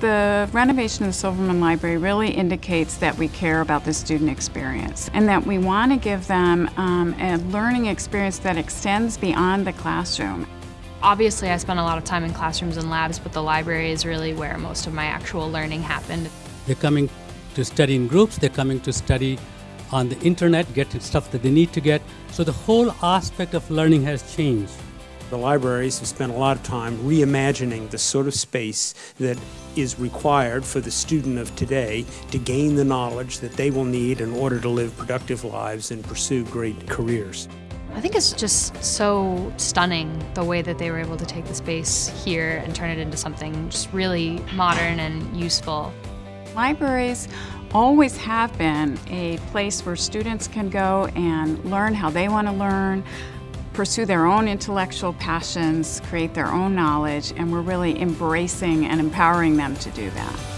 The renovation of the Silverman Library really indicates that we care about the student experience and that we want to give them um, a learning experience that extends beyond the classroom. Obviously, I spent a lot of time in classrooms and labs, but the library is really where most of my actual learning happened. They're coming to study in groups, they're coming to study on the internet, get stuff that they need to get. So the whole aspect of learning has changed. The libraries have spent a lot of time reimagining the sort of space that is required for the student of today to gain the knowledge that they will need in order to live productive lives and pursue great careers. I think it's just so stunning the way that they were able to take the space here and turn it into something just really modern and useful. Libraries always have been a place where students can go and learn how they want to learn, pursue their own intellectual passions, create their own knowledge, and we're really embracing and empowering them to do that.